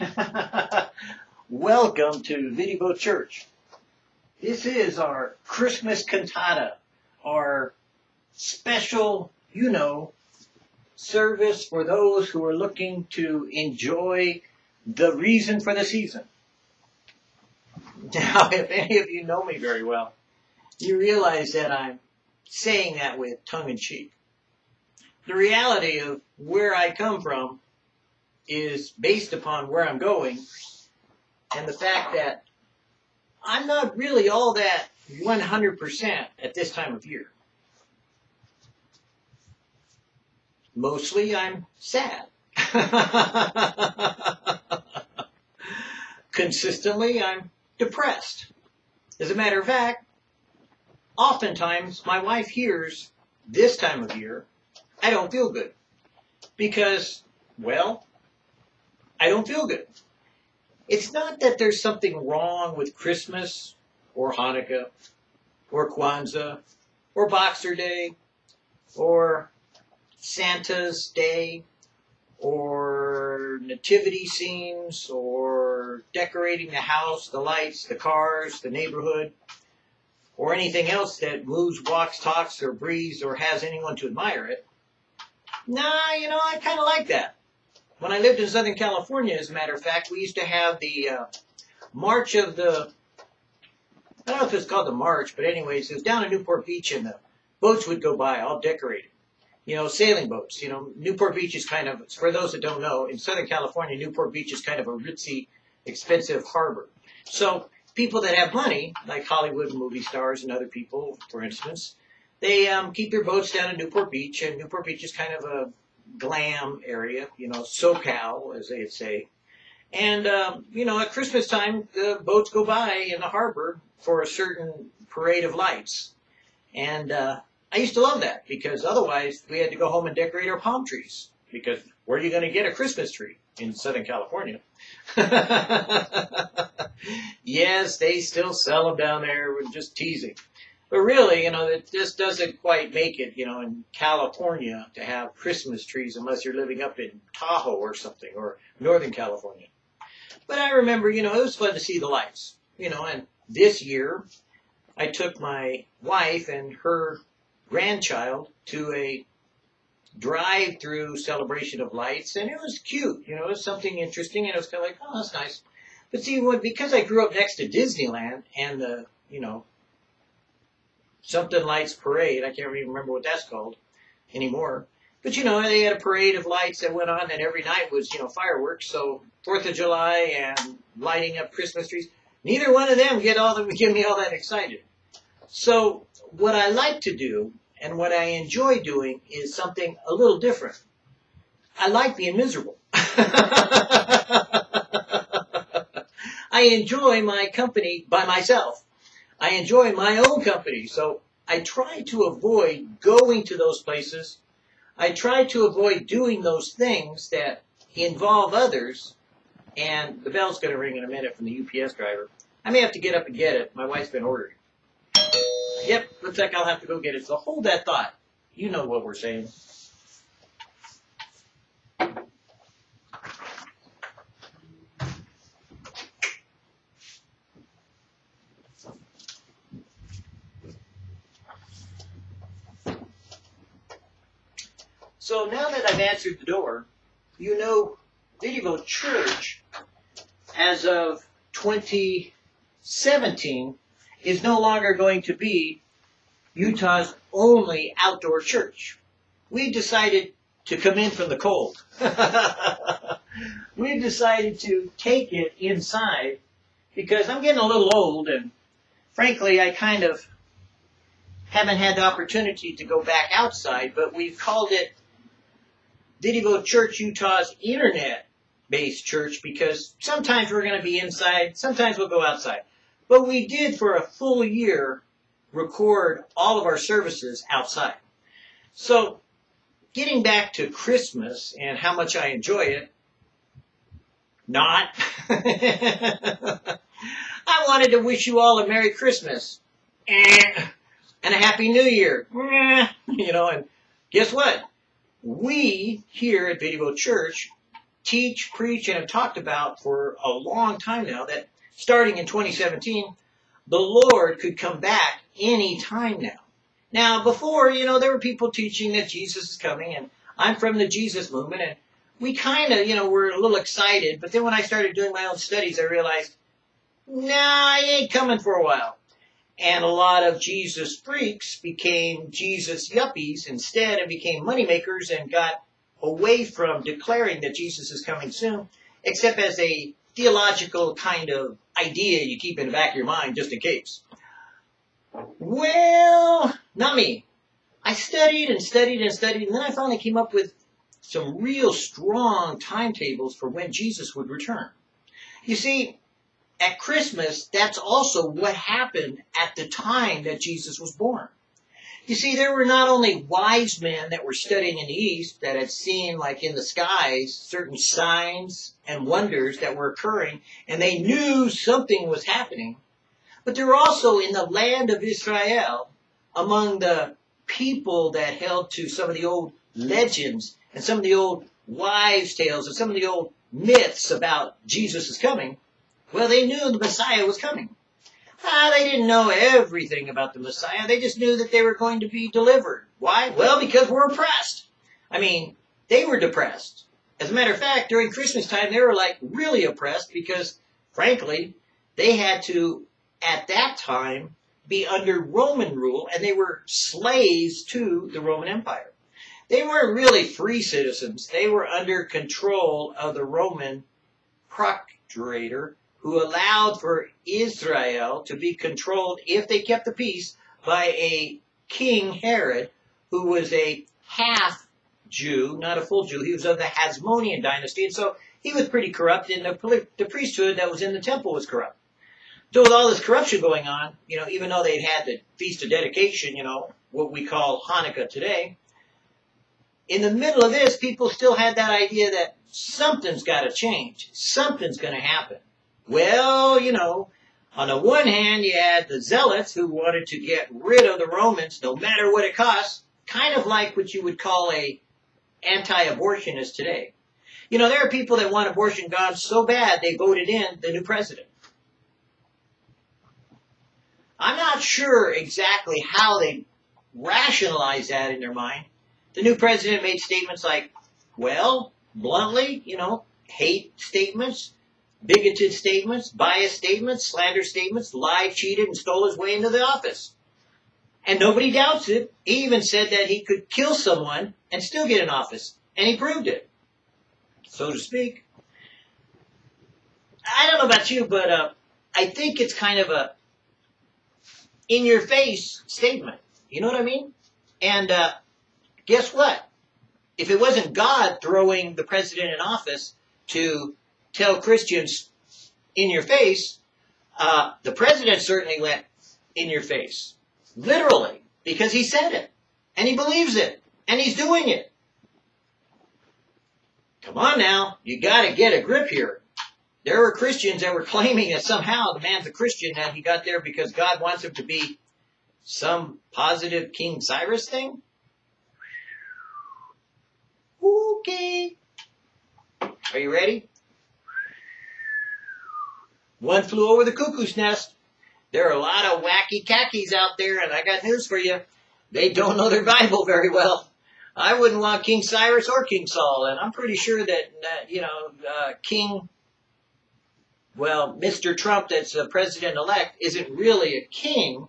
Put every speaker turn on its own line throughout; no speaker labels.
Welcome to Vidivo Church. This is our Christmas cantata, our special, you know, service for those who are looking to enjoy the reason for the season. Now, if any of you know me very well, you realize that I'm saying that with tongue in cheek. The reality of where I come from is based upon where I'm going and the fact that I'm not really all that 100% at this time of year. Mostly I'm sad. Consistently I'm depressed. As a matter of fact, oftentimes my wife hears this time of year, I don't feel good. Because, well, I don't feel good. It's not that there's something wrong with Christmas or Hanukkah or Kwanzaa or Boxer Day or Santa's Day or nativity scenes or decorating the house, the lights, the cars, the neighborhood, or anything else that moves, walks, talks, or breathes or has anyone to admire it. Nah, you know, I kind of like that. When I lived in Southern California, as a matter of fact, we used to have the uh, March of the, I don't know if it's called the March, but anyways, it was down in Newport Beach and the boats would go by all decorated. You know, sailing boats. You know, Newport Beach is kind of, for those that don't know, in Southern California, Newport Beach is kind of a ritzy, expensive harbor. So people that have money, like Hollywood movie stars and other people, for instance, they um, keep their boats down in Newport Beach, and Newport Beach is kind of a glam area, you know, SoCal, as they'd say. And, um, you know, at Christmas time, the boats go by in the harbor for a certain parade of lights. And uh, I used to love that because otherwise we had to go home and decorate our palm trees because where are you going to get a Christmas tree in Southern California? yes, they still sell them down there. We're just teasing. But really, you know, it just doesn't quite make it, you know, in California to have Christmas trees unless you're living up in Tahoe or something or Northern California. But I remember, you know, it was fun to see the lights, you know, and this year I took my wife and her grandchild to a drive-through celebration of lights and it was cute, you know, it was something interesting and it was kind of like, oh, that's nice. But see, because I grew up next to Disneyland and the, you know, something lights parade. I can't even remember what that's called anymore. But you know, they had a parade of lights that went on, and every night was you know fireworks. So Fourth of July and lighting up Christmas trees. Neither one of them get all the get me all that excited. So what I like to do and what I enjoy doing is something a little different. I like being miserable. I enjoy my company by myself. I enjoy my own company. So I try to avoid going to those places. I try to avoid doing those things that involve others. And the bell's going to ring in a minute from the UPS driver. I may have to get up and get it. My wife's been ordering. Yep, looks like I'll have to go get it. So hold that thought. You know what we're saying. So now that I've answered the door, you know Vidivo Church, as of 2017, is no longer going to be Utah's only outdoor church. We decided to come in from the cold. we decided to take it inside because I'm getting a little old and frankly I kind of haven't had the opportunity to go back outside, but we've called it Vidivo Church Utah's internet based church because sometimes we're going to be inside, sometimes we'll go outside. But we did for a full year record all of our services outside. So getting back to Christmas and how much I enjoy it, not. I wanted to wish you all a Merry Christmas and a Happy New Year. You know, and guess what? We here at Vidivo Church teach, preach, and have talked about for a long time now that starting in 2017, the Lord could come back any time now. Now, before, you know, there were people teaching that Jesus is coming, and I'm from the Jesus movement, and we kind of, you know, were a little excited. But then when I started doing my own studies, I realized, nah, he ain't coming for a while. And a lot of Jesus freaks became Jesus yuppies instead and became moneymakers and got away from declaring that Jesus is coming soon, except as a theological kind of idea you keep in the back of your mind just in case. Well, not me. I studied and studied and studied, and then I finally came up with some real strong timetables for when Jesus would return. You see, at Christmas, that's also what happened at the time that Jesus was born. You see, there were not only wise men that were studying in the East that had seen, like in the skies, certain signs and wonders that were occurring, and they knew something was happening, but there were also in the land of Israel, among the people that held to some of the old legends and some of the old wives' tales and some of the old myths about Jesus' coming, well, they knew the Messiah was coming. Ah, they didn't know everything about the Messiah. They just knew that they were going to be delivered. Why? Well, because we're oppressed. I mean, they were depressed. As a matter of fact, during Christmas time, they were like really oppressed because, frankly, they had to, at that time, be under Roman rule and they were slaves to the Roman Empire. They weren't really free citizens. They were under control of the Roman procurator who allowed for Israel to be controlled, if they kept the peace, by a King Herod, who was a half Jew, not a full Jew. He was of the Hasmonean dynasty, and so he was pretty corrupt, and the, the priesthood that was in the temple was corrupt. So with all this corruption going on, you know, even though they'd had the Feast of Dedication, you know, what we call Hanukkah today, in the middle of this, people still had that idea that something's got to change. Something's going to happen. Well, you know, on the one hand, you had the zealots who wanted to get rid of the Romans no matter what it costs, kind of like what you would call a anti-abortionist today. You know, there are people that want abortion gone so bad they voted in the new president. I'm not sure exactly how they rationalize that in their mind. The new president made statements like, well, bluntly, you know, hate statements, bigoted statements, biased statements, slander statements, lied, cheated, and stole his way into the office. And nobody doubts it. He even said that he could kill someone and still get an office. And he proved it, so to speak. I don't know about you, but uh, I think it's kind of a in your face statement. You know what I mean? And uh, guess what? If it wasn't God throwing the president in office to tell Christians in your face, uh, the president certainly went in your face. Literally. Because he said it. And he believes it. And he's doing it. Come on now. You gotta get a grip here. There were Christians that were claiming that somehow the man's a Christian and he got there because God wants him to be some positive King Cyrus thing. Okay. Are you ready? One flew over the cuckoo's nest. There are a lot of wacky khakis out there, and I got news for you. They don't know their Bible very well. I wouldn't want King Cyrus or King Saul, and I'm pretty sure that, uh, you know, uh, King, well, Mr. Trump, that's a president elect, isn't really a king,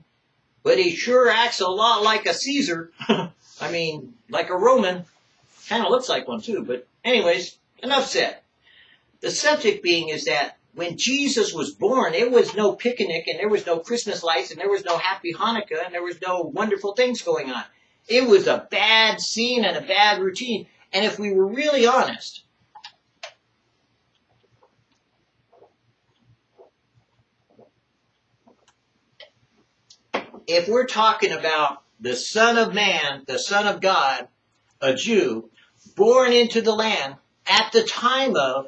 but he sure acts a lot like a Caesar. I mean, like a Roman. Kind of looks like one too, but anyways, enough said. The subject being is that when Jesus was born, it was no picnic and there was no Christmas lights and there was no happy Hanukkah and there was no wonderful things going on. It was a bad scene and a bad routine. And if we were really honest, if we're talking about the Son of Man, the Son of God, a Jew, born into the land at the time of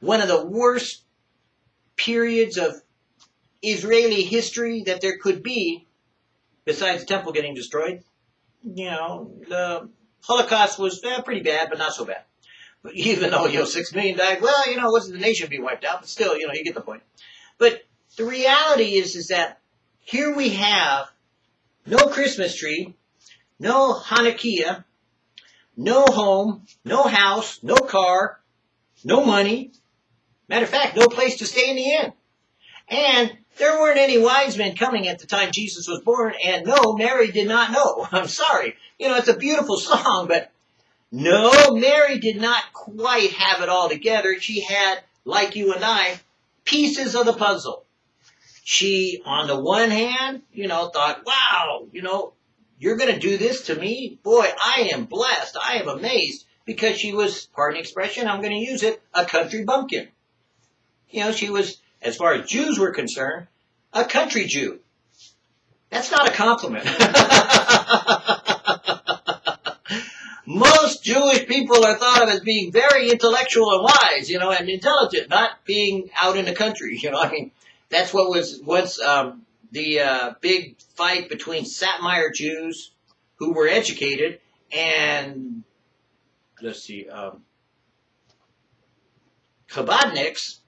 one of the worst periods of Israeli history that there could be, besides the temple getting destroyed. You know, the Holocaust was eh, pretty bad, but not so bad. But even though, you know, six million died, well, you know, it wasn't the nation being wiped out, but still, you know, you get the point. But the reality is, is that here we have no Christmas tree, no Hanukkah, no home, no house, no car, no money. Matter of fact, no place to stay in the inn. And there weren't any wise men coming at the time Jesus was born, and no, Mary did not know. I'm sorry. You know, it's a beautiful song, but no, Mary did not quite have it all together. She had, like you and I, pieces of the puzzle. She, on the one hand, you know, thought, wow, you know, you're going to do this to me? Boy, I am blessed. I am amazed because she was, pardon the expression, I'm going to use it, a country bumpkin. You know, she was, as far as Jews were concerned, a country Jew. That's not a compliment. Most Jewish people are thought of as being very intellectual and wise, you know, and intelligent, not being out in the country. You know, I mean, that's what was once um, the uh, big fight between Satmar Jews who were educated and let's see, um, Chabadniks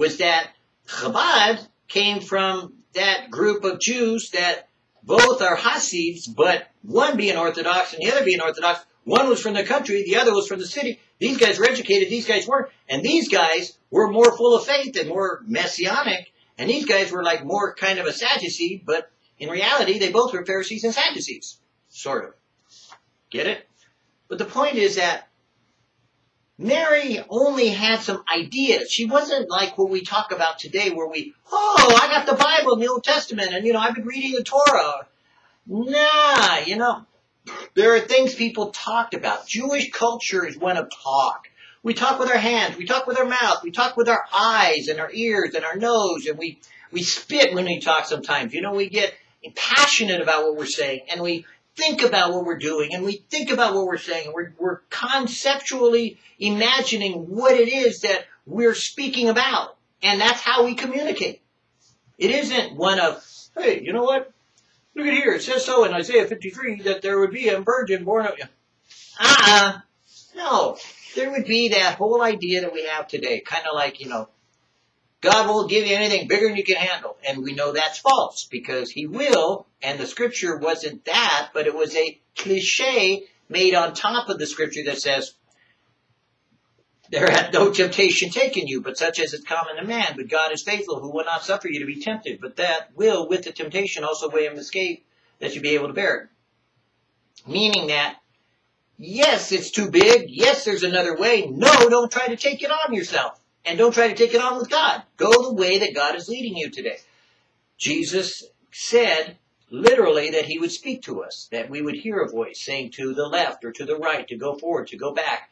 was that Chabad came from that group of Jews that both are Hasids, but one being Orthodox and the other being Orthodox, one was from the country, the other was from the city. These guys were educated, these guys weren't. And these guys were more full of faith and more messianic. And these guys were like more kind of a Sadducee, but in reality, they both were Pharisees and Sadducees. Sort of. Get it? But the point is that Mary only had some ideas. She wasn't like what we talk about today where we, oh, I got the Bible in the Old Testament and, you know, I've been reading the Torah. Nah, you know, there are things people talked about. Jewish culture is one of talk. We talk with our hands, we talk with our mouth, we talk with our eyes and our ears and our nose, and we, we spit when we talk sometimes. You know, we get passionate about what we're saying, and we think about what we're doing, and we think about what we're saying, and we're, we're conceptually imagining what it is that we're speaking about. And that's how we communicate. It isn't one of, hey, you know what? Look at here. It says so in Isaiah 53 that there would be a virgin born of you. Ah, uh, no. There would be that whole idea that we have today, kind of like, you know, God won't give you anything bigger than you can handle. And we know that's false because he will, and the scripture wasn't that, but it was a cliche made on top of the scripture that says, there hath no temptation taken you, but such as is common to man. But God is faithful, who will not suffer you to be tempted, but that will, with the temptation, also weigh him escape, that you be able to bear it. Meaning that, yes, it's too big. Yes, there's another way. No, don't try to take it on yourself. And don't try to take it on with God. Go the way that God is leading you today. Jesus said, literally, that he would speak to us, that we would hear a voice saying to the left or to the right, to go forward, to go back.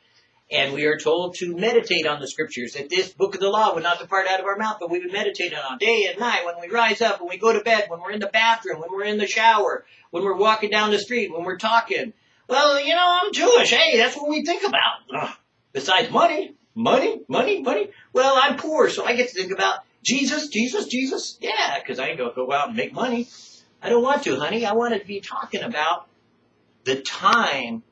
And we are told to meditate on the scriptures, that this book of the law would not depart out of our mouth, but we would meditate on it day and night, when we rise up, when we go to bed, when we're in the bathroom, when we're in the shower, when we're walking down the street, when we're talking. Well, you know, I'm Jewish. Hey, that's what we think about. Ugh. Besides money, money, money, money. Well, I'm poor, so I get to think about Jesus, Jesus, Jesus. Yeah, because I ain't going to go out and make money. I don't want to, honey. I want to be talking about the time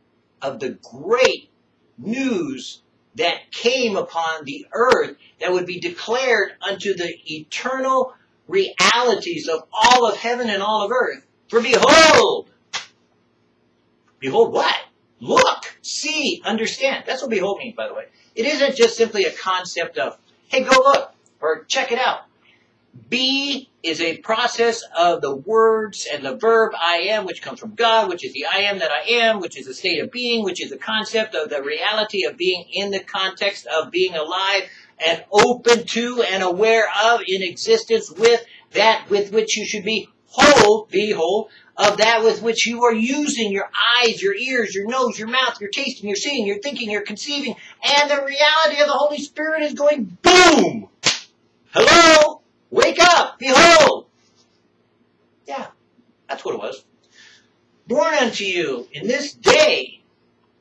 of the great news that came upon the earth that would be declared unto the eternal realities of all of heaven and all of earth. For behold, behold what? Look, see, understand. That's what behold means, by the way. It isn't just simply a concept of, hey, go look, or check it out. Be is a process of the words and the verb I am, which comes from God, which is the I am that I am, which is a state of being, which is a concept of the reality of being in the context of being alive and open to and aware of in existence with that with which you should be whole, be whole, of that with which you are using your eyes, your ears, your nose, your mouth, your tasting, your seeing, your thinking, your conceiving, and the reality of the Holy Spirit is going boom! Hello? Wake up! Behold! Yeah, that's what it was. Born unto you in this day.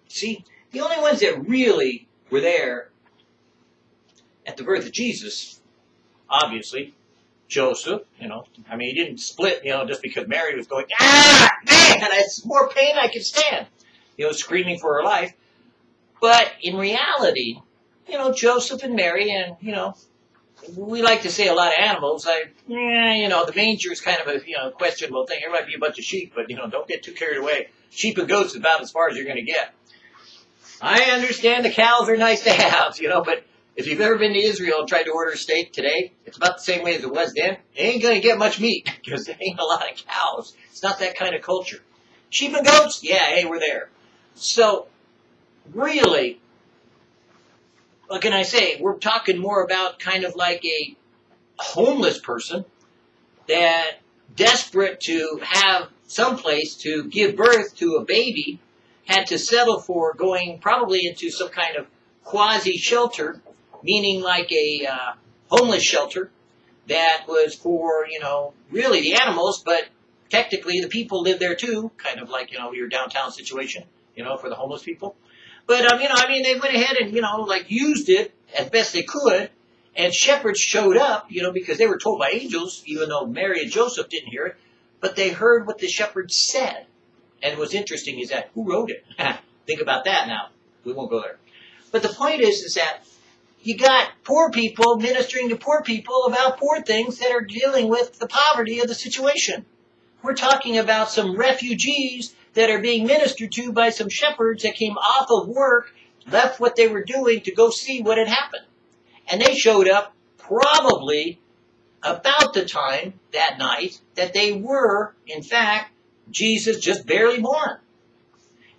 See, the only ones that really were there at the birth of Jesus, obviously, Joseph, you know, I mean, he didn't split, you know, just because Mary was going, ah, man, it's more pain I can stand, you know, screaming for her life. But in reality, you know, Joseph and Mary, and you know, we like to say a lot of animals. I, yeah, you know, the manger is kind of a you know questionable thing. There might be a bunch of sheep, but you know, don't get too carried away. Sheep and goats is about as far as you're going to get. I understand the cows are nice to have, you know, but if you've ever been to Israel and tried to order steak today, it's about the same way as it was then. It ain't going to get much meat because there ain't a lot of cows. It's not that kind of culture. Sheep and goats, yeah, hey, we're there. So, really, what can I say? We're talking more about kind of like a homeless person that desperate to have some place to give birth to a baby had to settle for going probably into some kind of quasi shelter, meaning like a uh, homeless shelter that was for, you know, really the animals, but technically the people live there too, kind of like, you know, your downtown situation, you know, for the homeless people. But, um, you know, I mean, they went ahead and, you know, like used it as best they could, and shepherds showed up, you know, because they were told by angels, even though Mary and Joseph didn't hear it, but they heard what the shepherds said. And what's interesting is that who wrote it? Think about that now. We won't go there. But the point is, is that you got poor people ministering to poor people about poor things that are dealing with the poverty of the situation. We're talking about some refugees that are being ministered to by some shepherds that came off of work, left what they were doing to go see what had happened. And they showed up probably about the time that night that they were, in fact, Jesus just barely born.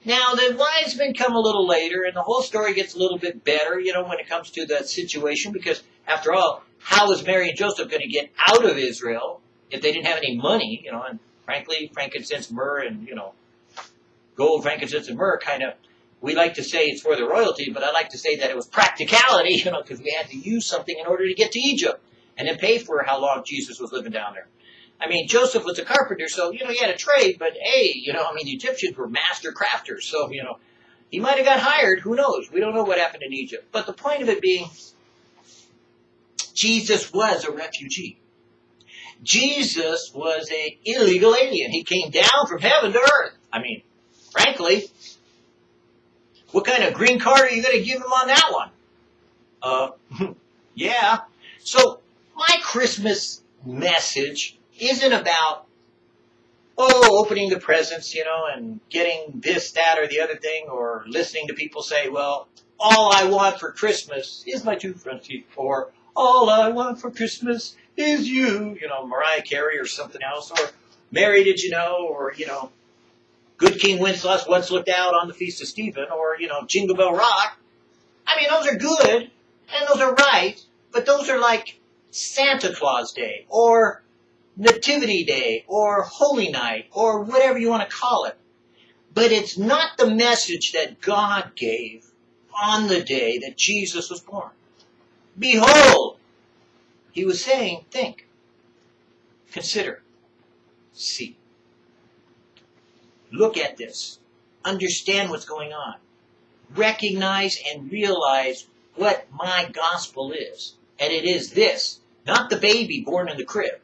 Now, the wise men come a little later, and the whole story gets a little bit better, you know, when it comes to the situation, because after all, how was Mary and Joseph going to get out of Israel if they didn't have any money, you know, and frankly, frankincense, myrrh, and, you know, gold, frankincense, and myrrh kind of, we like to say it's for the royalty, but I like to say that it was practicality, you know, because we had to use something in order to get to Egypt and then pay for how long Jesus was living down there. I mean, Joseph was a carpenter, so, you know, he had a trade, but hey, you know, I mean, the Egyptians were master crafters, so, you know, he might have got hired, who knows? We don't know what happened in Egypt. But the point of it being, Jesus was a refugee. Jesus was an illegal alien. He came down from heaven to earth. I mean, frankly, what kind of green card are you going to give him on that one? Uh, yeah. So, my Christmas message isn't about, oh, opening the presents, you know, and getting this, that, or the other thing, or listening to people say, well, all I want for Christmas is my two front teeth, or all I want for Christmas is you, you know, Mariah Carey or something else, or Mary, did you know, or, you know, Good King Wenceslas once looked out on the Feast of Stephen, or, you know, Jingle Bell Rock. I mean, those are good, and those are right, but those are like Santa Claus Day, or Nativity Day or Holy Night or whatever you want to call it. But it's not the message that God gave on the day that Jesus was born. Behold, he was saying, think, consider, see. Look at this. Understand what's going on. Recognize and realize what my gospel is. And it is this, not the baby born in the crib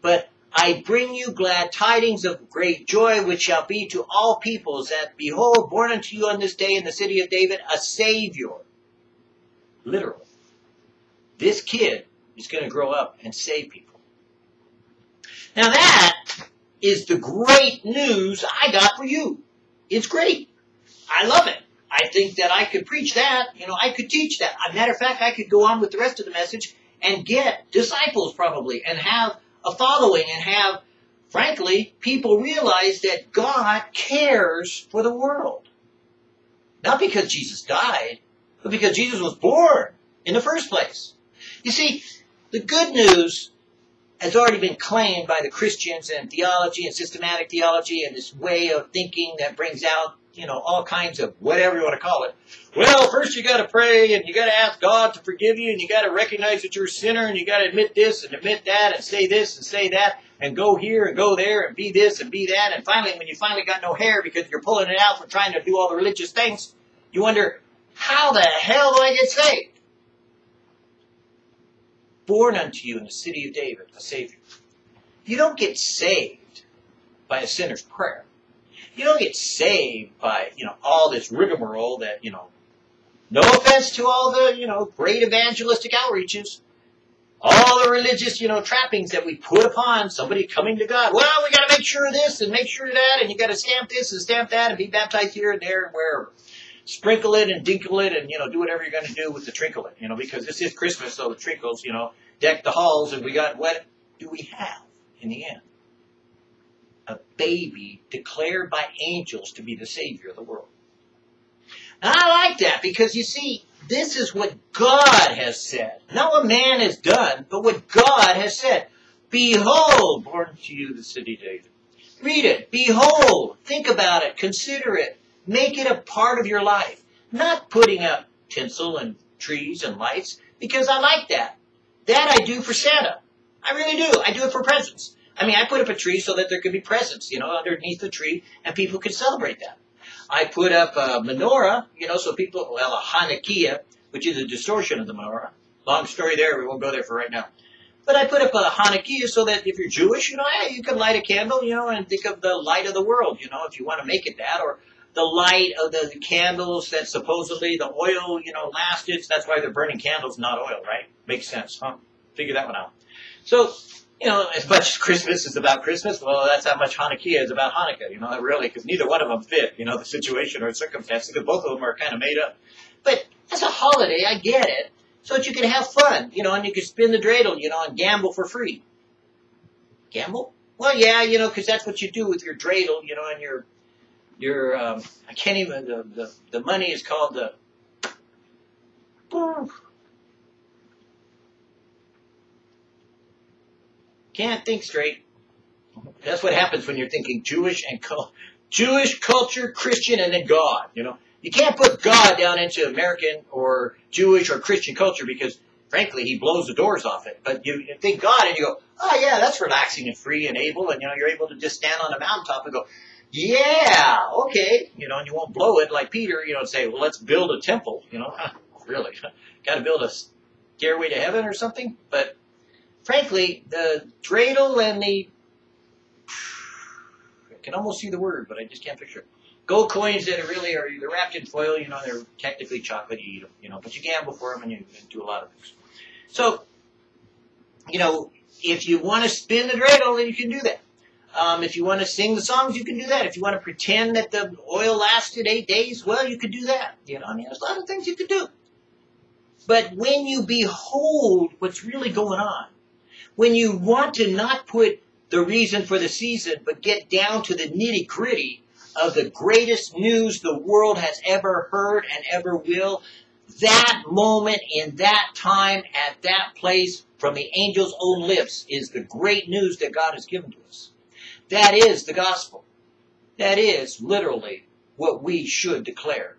but I bring you glad tidings of great joy, which shall be to all peoples, that behold, born unto you on this day in the city of David a Savior. Literally. This kid is going to grow up and save people. Now that is the great news I got for you. It's great. I love it. I think that I could preach that. You know, I could teach that. Matter of fact, I could go on with the rest of the message and get disciples probably and have a following and have, frankly, people realize that God cares for the world. Not because Jesus died, but because Jesus was born in the first place. You see, the good news has already been claimed by the Christians and theology and systematic theology and this way of thinking that brings out, you know, all kinds of whatever you want to call it. Well, first you got to pray and you got to ask God to forgive you and you got to recognize that you're a sinner and you got to admit this and admit that and say this and say that and go here and go there and be this and be that and finally when you finally got no hair because you're pulling it out for trying to do all the religious things, you wonder, how the hell do I get saved? born unto you in the city of David a Savior. You don't get saved by a sinner's prayer. You don't get saved by, you know, all this rigmarole that, you know, No offense to all the, you know, great evangelistic outreaches. All the religious, you know, trappings that we put upon somebody coming to God. Well, we got to make sure of this and make sure of that, and you got to stamp this and stamp that and be baptized here and there and wherever. Sprinkle it and dinkle it and, you know, do whatever you're going to do with the trinkle it, you know, because this is Christmas, so the trinkles, you know, deck the halls, and we got what do we have in the end? A baby declared by angels to be the Savior of the world. I like that because you see, this is what God has said. Not what man has done, but what God has said. Behold, born to you the city David. Read it. Behold. Think about it. Consider it. Make it a part of your life. Not putting up tinsel and trees and lights, because I like that. That I do for Santa. I really do. I do it for presents. I mean, I put up a tree so that there could be presents, you know, underneath the tree, and people could celebrate that. I put up a menorah, you know, so people, well, a Hanukkah, which is a distortion of the menorah. Long story there, we won't go there for right now. But I put up a Hanukkah so that if you're Jewish, you know, you can light a candle, you know, and think of the light of the world, you know, if you want to make it that, or the light of the, the candles that supposedly the oil, you know, lasted. That's why they're burning candles, not oil, right? Makes sense, huh? Figure that one out. So you know, as much as Christmas is about Christmas, well, that's how much Hanukkah is about Hanukkah, you know, really, because neither one of them fit, you know, the situation or circumstances, because both of them are kind of made up. But as a holiday, I get it, so that you can have fun, you know, and you can spin the dreidel, you know, and gamble for free. Gamble? Well, yeah, you know, because that's what you do with your dreidel, you know, and your, your, um, I can't even, the, the, the money is called the, Can't think straight. That's what happens when you're thinking Jewish and co- Jewish culture, Christian, and then God. You know, you can't put God down into American or Jewish or Christian culture because, frankly, he blows the doors off it. But you, think God, and you go, oh yeah, that's relaxing and free and able, and you know, you're able to just stand on a mountaintop and go, yeah, okay, you know, and you won't blow it like Peter, you know, and say, well, let's build a temple. You know, really, got to build a stairway to heaven or something, but frankly, the dreidel and the I can almost see the word, but I just can't picture it. Gold coins that are really are they're wrapped in foil, you know, they're technically chocolate, you eat them, you know, but you gamble for them and you, do a lot of things. So, you know, if you want to spin the dreidel, then you can do that. Um, if you want to sing the songs, you can do that. If you want to pretend that the oil lasted eight days, well, you could do that. You know, I mean, there's a lot of things you could do. But when you behold what's really going on, when you want to not put the reason for the season, but get down to the nitty gritty of the greatest news the world has ever heard and ever will, that moment in that time at that place from the angel's own lips is the great news that God has given to us. That is the gospel. That is literally what we should declare.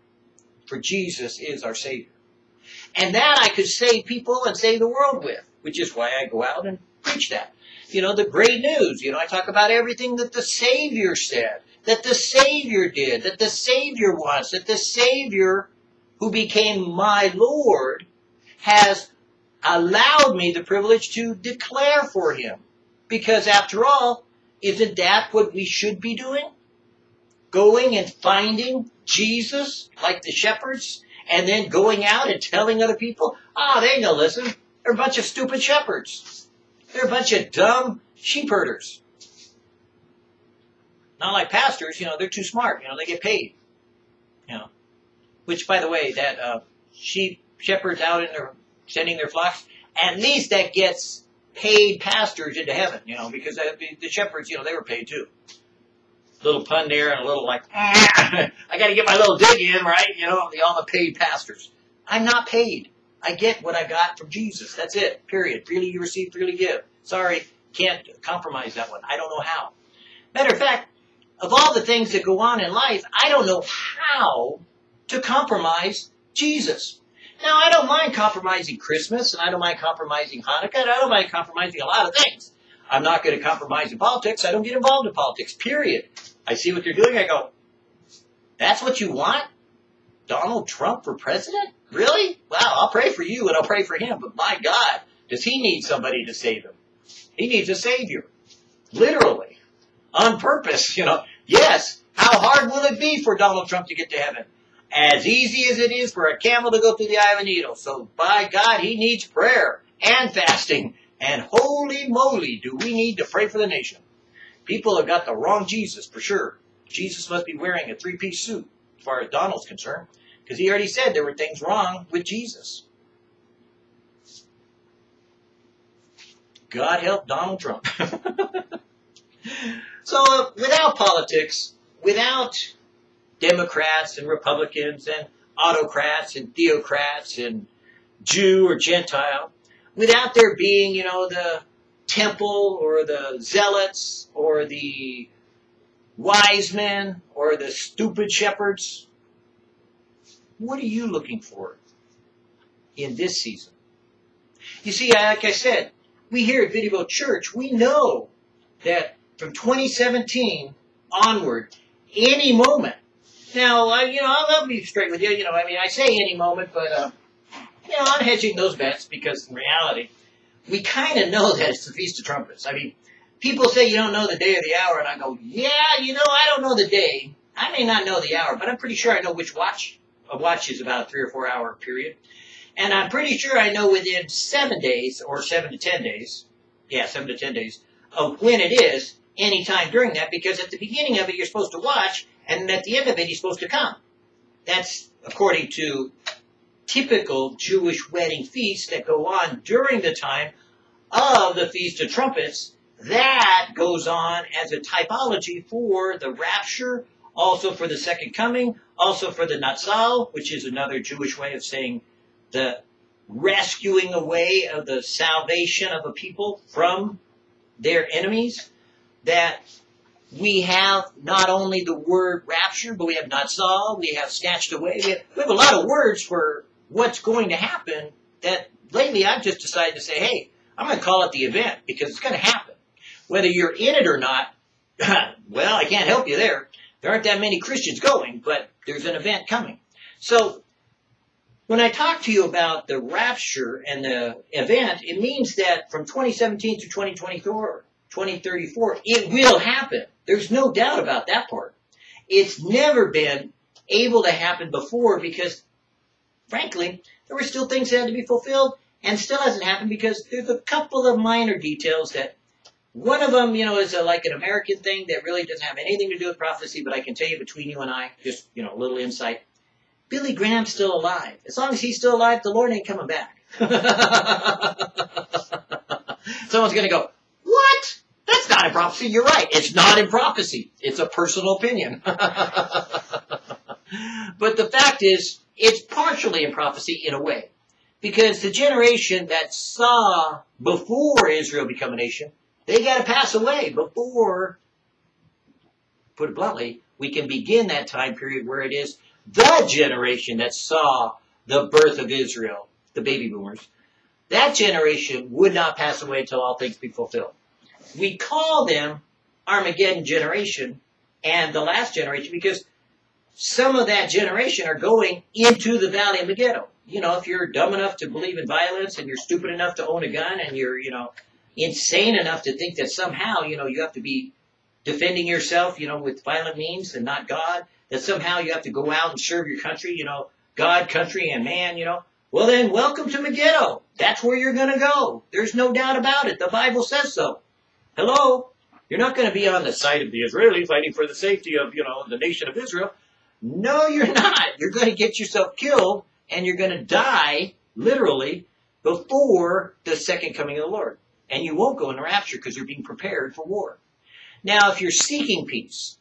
For Jesus is our Savior. And that I could save people and save the world with, which is why I go out and preach that. You know, the great news. You know, I talk about everything that the Savior said, that the Savior did, that the Savior was, that the Savior who became my Lord has allowed me the privilege to declare for him. Because after all, isn't that what we should be doing? Going and finding Jesus like the shepherds and then going out and telling other people, ah, oh, they ain't gonna listen. They're a bunch of stupid shepherds. They're a bunch of dumb sheep herders. Not like pastors, you know, they're too smart. You know, they get paid. You know, which, by the way, that uh, sheep shepherds out in their sending their flocks, at least that gets paid pastors into heaven. You know, because the shepherds, you know, they were paid too. Little pun there and a little like, ah, I got to get my little dig in, right? You know, the all the paid pastors. I'm not paid. I get what I got from Jesus. That's it. Period. Freely you receive, freely give. Sorry, can't compromise that one. I don't know how. Matter of fact, of all the things that go on in life, I don't know how to compromise Jesus. Now, I don't mind compromising Christmas, and I don't mind compromising Hanukkah, and I don't mind compromising a lot of things. I'm not going to compromise in politics. I don't get involved in politics, period. I see what they're doing. I go, that's what you want? Donald Trump for president? Really? Well, I'll pray for you and I'll pray for him, but my God, does he need somebody to save him? He needs a savior. Literally. On purpose, you know. Yes, how hard will it be for Donald Trump to get to heaven? as easy as it is for a camel to go through the eye of a needle. So by God, he needs prayer and fasting. And holy moly, do we need to pray for the nation. People have got the wrong Jesus for sure. Jesus must be wearing a three-piece suit as far as Donald's concerned. Because he already said there were things wrong with Jesus. God help Donald Trump. so uh, without politics, without Democrats and Republicans and autocrats and theocrats and Jew or Gentile, without there being, you know, the temple or the zealots or the wise men or the stupid shepherds, what are you looking for in this season? You see, like I said, we here at Vidivo Church, we know that from 2017 onward, any moment. Now, uh, you know, I'll, be straight with you. You know, I mean, I say any moment, but uh, you know, I'm hedging those bets because in reality, we kind of know that it's the Feast of Trumpets. I mean, people say you don't know the day or the hour, and I go, yeah, you know, I don't know the day. I may not know the hour, but I'm pretty sure I know which watch. A watch is about a three or four hour period. And I'm pretty sure I know within seven days, or seven to ten days, yeah, seven to ten days, of when it is, anytime during that, because at the beginning of it you're supposed to watch, and at the end of it he's supposed to come. That's according to typical Jewish wedding feasts that go on during the time of the Feast of Trumpets. That goes on as a typology for the rapture, also for the second coming, also for the Natsal, which is another Jewish way of saying the rescuing away of the salvation of a people from their enemies. That we have not only the word rapture, but we have Natsal, we have snatched away. We have, we have a lot of words for what's going to happen that lately I've just decided to say, hey, I'm going to call it the event because it's going to happen. Whether you're in it or not, well, I can't help you there. There aren't that many Christians going, but there's an event coming. So when I talk to you about the rapture and the event, it means that from 2017 to 2024, 2034, it will happen. There's no doubt about that part. It's never been able to happen before because frankly, there were still things that had to be fulfilled and still hasn't happened because there's a couple of minor details that one of them, you know, is a, like an American thing that really doesn't have anything to do with prophecy, but I can tell you between you and I, just, you know, a little insight. Billy Graham's still alive. As long as he's still alive, the Lord ain't coming back. Someone's going to go, what? That's not in prophecy. You're right. It's not in prophecy. It's a personal opinion. but the fact is, it's partially in prophecy in a way. Because the generation that saw before Israel become a nation, they got to pass away before, put it bluntly, we can begin that time period where it is the generation that saw the birth of Israel, the baby boomers. That generation would not pass away until all things be fulfilled. We call them Armageddon generation and the last generation because some of that generation are going into the valley of Megiddo. You know, if you're dumb enough to believe in violence and you're stupid enough to own a gun and you're, you know, insane enough to think that somehow, you know, you have to be defending yourself, you know, with violent means and not God, that somehow you have to go out and serve your country, you know, God, country, and man, you know, well then, welcome to Megiddo. That's where you're going to go. There's no doubt about it. The Bible says so. Hello? You're not going to be on the side of the Israelis fighting for the safety of, you know, the nation of Israel. No, you're not. You're going to get yourself killed and you're going to die, literally, before the second coming of the Lord. And you won't go in the rapture because you're being prepared for war. Now, if you're seeking peace,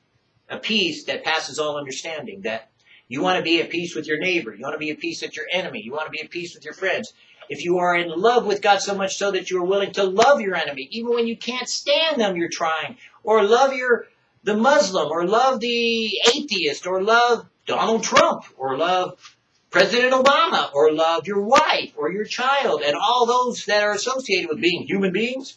a peace that passes all understanding, that you want to be at peace with your neighbor, you want to be at peace with your enemy, you want to be at peace with your friends, if you are in love with God so much so that you are willing to love your enemy, even when you can't stand them, you're trying, or love your the Muslim or love the atheist or love Donald Trump or love President Obama or love your wife or your child and all those that are associated with being human beings,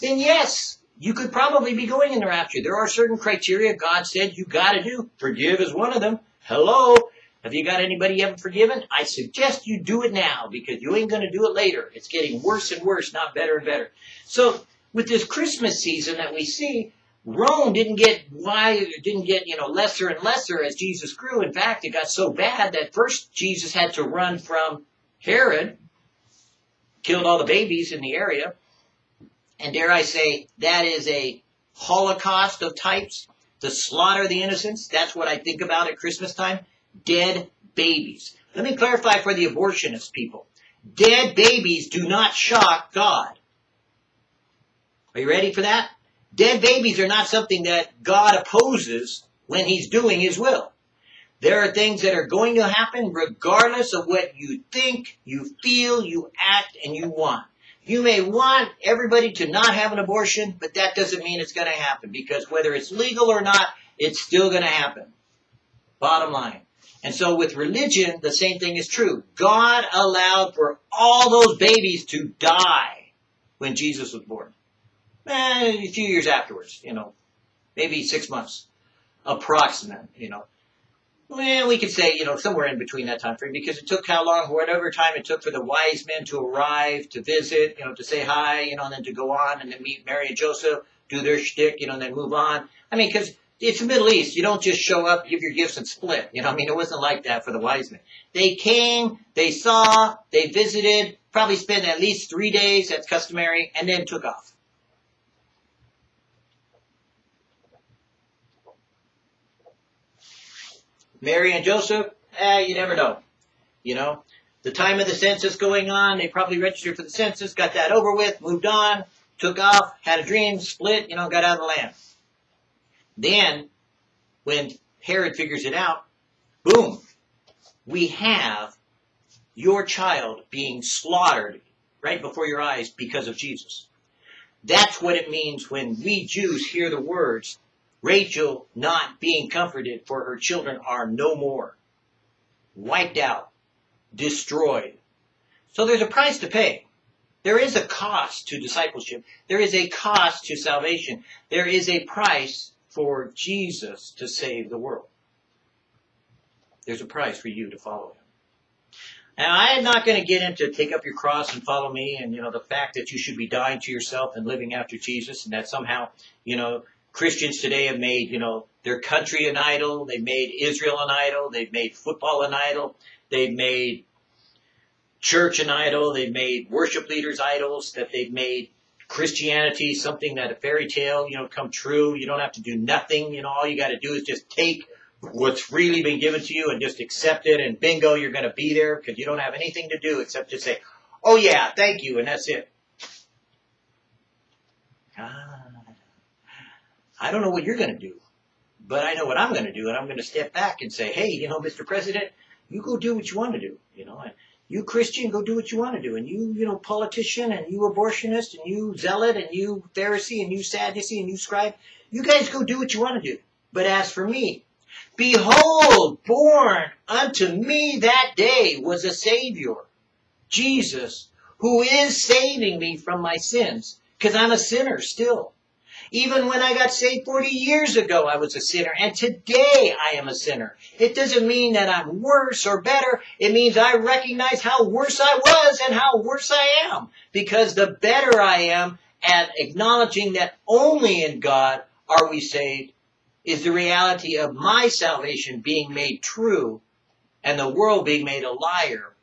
then yes, you could probably be going in the rapture. There are certain criteria God said you got to do. Forgive is one of them. Hello? Have you got anybody you haven't forgiven? I suggest you do it now because you ain't going to do it later. It's getting worse and worse, not better and better. So with this Christmas season that we see, Rome didn't get why didn't get you know lesser and lesser as Jesus grew. In fact, it got so bad that first Jesus had to run from Herod, killed all the babies in the area, and dare I say that is a holocaust of types to slaughter the innocents. That's what I think about at Christmas time. Dead babies. Let me clarify for the abortionist people. Dead babies do not shock God. Are you ready for that? Dead babies are not something that God opposes when he's doing his will. There are things that are going to happen regardless of what you think, you feel, you act, and you want. You may want everybody to not have an abortion, but that doesn't mean it's going to happen because whether it's legal or not, it's still going to happen. Bottom line. And so with religion, the same thing is true. God allowed for all those babies to die when Jesus was born. Eh, a few years afterwards, you know, maybe six months, approximate, you know. Well, we could say, you know, somewhere in between that time frame because it took how long, whatever time it took for the wise men to arrive, to visit, you know, to say hi, you know, and then to go on and then meet Mary and Joseph, do their shtick, you know, and then move on. I mean, because it's the Middle East. You don't just show up, give your gifts, and split. You know, I mean, it wasn't like that for the wise men. They came, they saw, they visited, probably spent at least three days, that's customary, and then took off. Mary and Joseph, eh, you never know. You know, the time of the census going on, they probably registered for the census, got that over with, moved on, took off, had a dream, split, you know, got out of the land. Then, when Herod figures it out, boom, we have your child being slaughtered right before your eyes because of Jesus. That's what it means when we Jews hear the words, Rachel not being comforted for her children are no more. Wiped out. Destroyed. So there's a price to pay. There is a cost to discipleship. There is a cost to salvation. There is a price for Jesus to save the world. There's a price for you to follow him. Now, I am not going to get into take up your cross and follow me and, you know, the fact that you should be dying to yourself and living after Jesus and that somehow, you know, Christians today have made, you know, their country an idol. They've made Israel an idol. They've made football an idol. They've made church an idol. They've made worship leaders idols. That they've made Christianity something that a fairy tale, you know, come true. You don't have to do nothing. You know, all you got to do is just take what's really been given to you and just accept it. And bingo, you're going to be there because you don't have anything to do except to say, "Oh yeah, thank you," and that's it. I don't know what you're going to do, but I know what I'm going to do, and I'm going to step back and say, hey, you know, Mr. President, you go do what you want to do, you know, and you Christian, go do what you want to do, and you, you know, politician, and you abortionist, and you zealot, and you Pharisee, and you Sadducee, and you scribe, you guys go do what you want to do. But as for me, behold, born unto me that day was a Savior, Jesus, who is saving me from my sins, because I'm a sinner still. Even when I got saved 40 years ago, I was a sinner. And today I am a sinner. It doesn't mean that I'm worse or better. It means I recognize how worse I was and how worse I am. Because the better I am at acknowledging that only in God are we saved is the reality of my salvation being made true and the world being made a liar.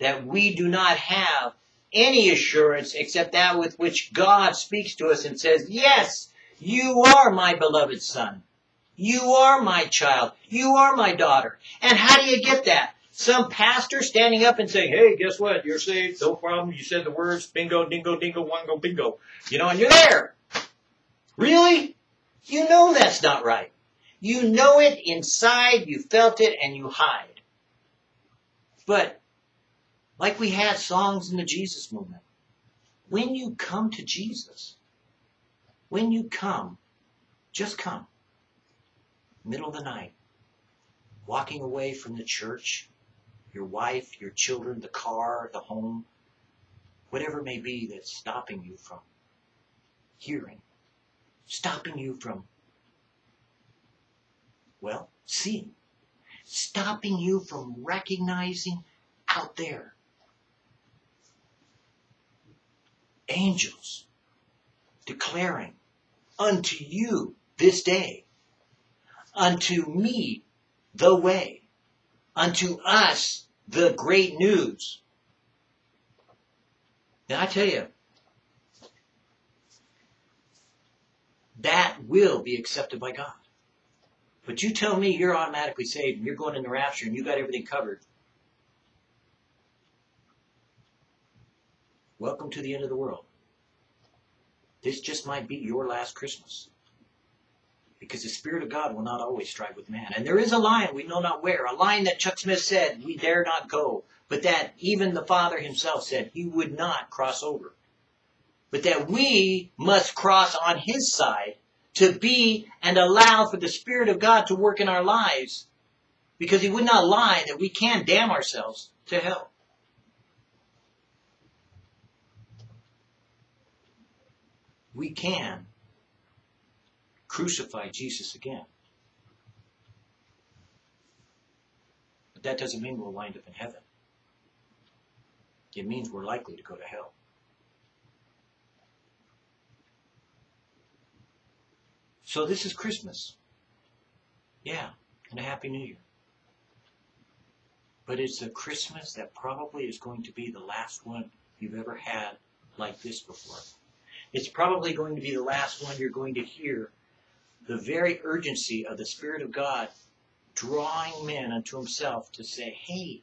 That we do not have any assurance except that with which God speaks to us and says, yes, you are my beloved son. You are my child. You are my daughter. And how do you get that? Some pastor standing up and saying, hey, guess what? You're saved. No problem. You said the words bingo, dingo, dingo, wango, bingo. You know, and you're there. Really? You know that's not right. You know it inside, you felt it, and you hide. But, like we had songs in the Jesus movement, when you come to Jesus, when you come, just come. Middle of the night, walking away from the church, your wife, your children, the car, the home, whatever it may be that's stopping you from hearing, stopping you from, well, seeing, stopping you from recognizing out there angels declaring unto you this day. Unto me, the way. Unto us, the great news. Now I tell you, that will be accepted by God. But you tell me you're automatically saved and you're going in the rapture and you got everything covered. Welcome to the end of the world. This just might be your last Christmas. Because the Spirit of God will not always strive with man. And there is a line we know not where, a line that Chuck Smith said, we dare not go. But that even the Father himself said he would not cross over. But that we must cross on his side to be and allow for the Spirit of God to work in our lives. Because he would not lie that we can damn ourselves to hell. We can crucify Jesus again. But that doesn't mean we'll wind up in heaven. It means we're likely to go to hell. So this is Christmas. Yeah, and a Happy New Year. But it's a Christmas that probably is going to be the last one you've ever had like this before. It's probably going to be the last one you're going to hear the very urgency of the Spirit of God drawing men unto Himself to say, hey,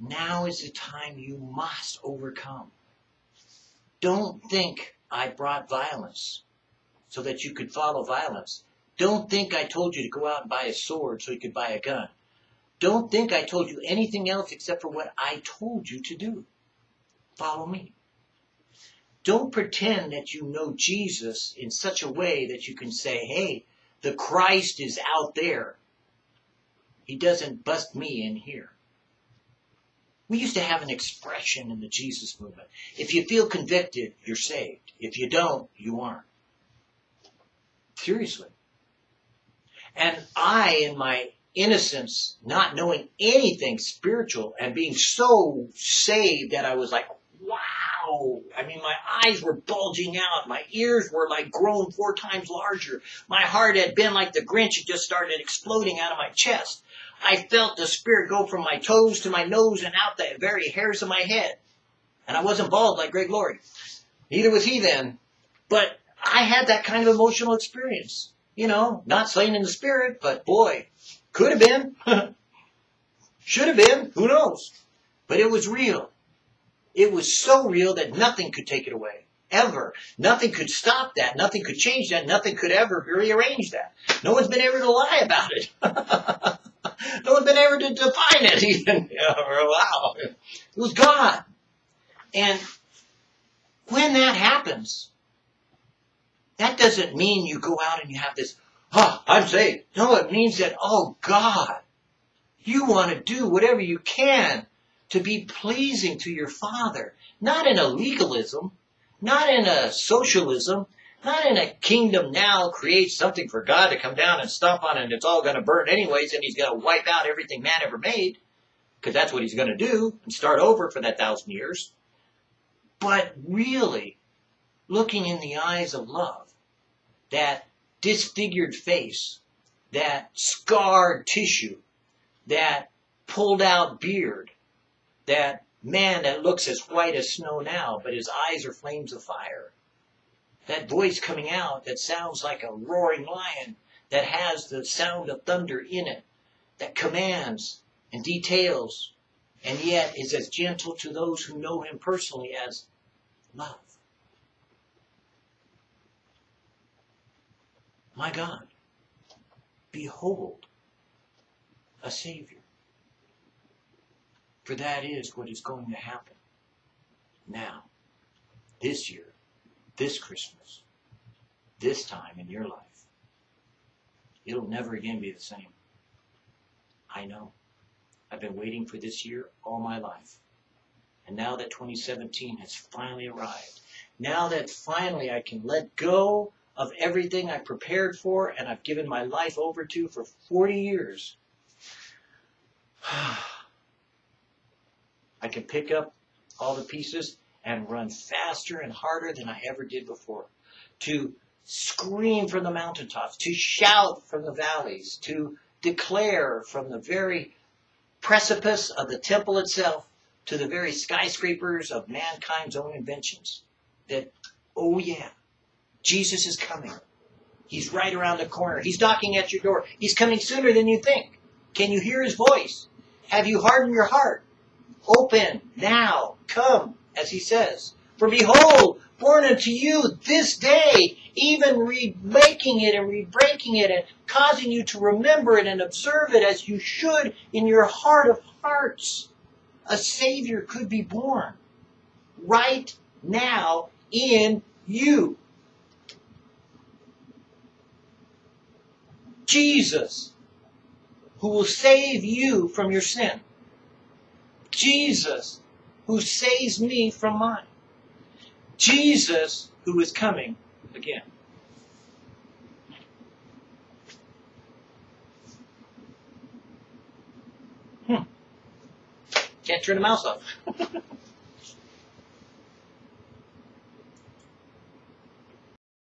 now is the time you must overcome. Don't think I brought violence so that you could follow violence. Don't think I told you to go out and buy a sword so you could buy a gun. Don't think I told you anything else except for what I told you to do. Follow me. Don't pretend that you know Jesus in such a way that you can say, hey, the Christ is out there. He doesn't bust me in here. We used to have an expression in the Jesus movement. If you feel convicted, you're saved. If you don't, you aren't. Seriously. And I, in my innocence, not knowing anything spiritual and being so saved that I was like, wow. I mean, my eyes were bulging out. My ears were like grown four times larger. My heart had been like the Grinch. It just started exploding out of my chest. I felt the spirit go from my toes to my nose and out the very hairs of my head. And I wasn't bald like Greg Laurie. Neither was he then. But I had that kind of emotional experience. You know, not slain in the spirit, but boy, could have been. Should have been. Who knows? But it was real. It was so real that nothing could take it away. Ever. Nothing could stop that. Nothing could change that. Nothing could ever rearrange that. No one's been able to lie about it. no one's been able to define it even. wow. It was God. And when that happens, that doesn't mean you go out and you have this, oh, I'm saved. No, it means that, oh God, you want to do whatever you can to be pleasing to your Father. Not in a legalism, not in a socialism, not in a kingdom now create something for God to come down and stomp on and it's all going to burn anyways and he's going to wipe out everything man ever made because that's what he's going to do and start over for that thousand years. But really, looking in the eyes of love, that disfigured face, that scarred tissue, that pulled out beard, that man that looks as white as snow now, but his eyes are flames of fire. That voice coming out that sounds like a roaring lion, that has the sound of thunder in it, that commands and details, and yet is as gentle to those who know him personally as love. My God, behold a Savior. For that is what is going to happen now, this year, this Christmas, this time in your life. It'll never again be the same. I know. I've been waiting for this year all my life. And now that 2017 has finally arrived, now that finally I can let go of everything I prepared for and I've given my life over to for 40 years, I can pick up all the pieces and run faster and harder than I ever did before to scream from the mountaintops, to shout from the valleys, to declare from the very precipice of the temple itself to the very skyscrapers of mankind's own inventions that, oh yeah, Jesus is coming. He's right around the corner. He's knocking at your door. He's coming sooner than you think. Can you hear his voice? Have you hardened your heart? Open now, come, as he says. For behold, born unto you this day, even remaking it and rebreaking it and causing you to remember it and observe it as you should in your heart of hearts. A Savior could be born right now in you. Jesus, who will save you from your sin. Jesus, who saves me from mine. Jesus, who is coming again. Hmm. Can't turn the mouse off.